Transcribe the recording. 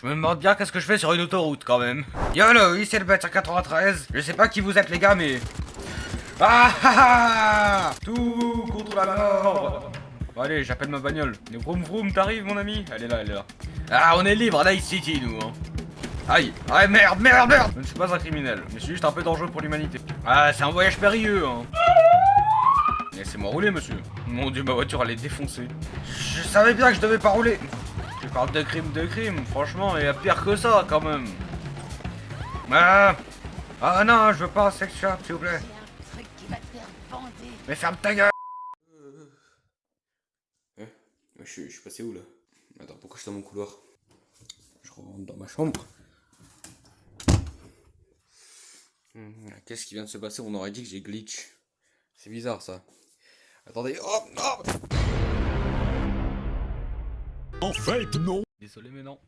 Je me demande bien qu'est-ce que je fais sur une autoroute quand même. YOLO, c'est le bête 93. Je sais pas qui vous êtes les gars mais... Ah ah ah Tout contre la mort Bon allez, j'appelle ma bagnole. Le vroom vroom, t'arrives mon ami Elle est là, elle est là. Ah, on est libre à Night City nous hein. Aïe Ah merde, merde, merde Je ne suis pas un criminel, mais je suis juste un peu dangereux pour l'humanité. Ah, c'est un voyage périlleux hein Laissez-moi rouler monsieur. Mon dieu, ma voiture elle est défoncée. Je savais bien que je devais pas rouler. Je parle de crime, de crime, franchement, il y a pire que ça quand même. Ah, ah non, je veux pas un sex shop s'il vous plaît. Mais ferme ta gueule Eh, je, suis- je suis passé où là? Attends, pourquoi je suis dans mon couloir? Je rentre dans ma chambre. Hmm, Qu'est-ce qui vient de se passer? On aurait dit que j'ai glitch. C'est bizarre ça. Attendez, oh, oh En fait, non. Désolé mais non.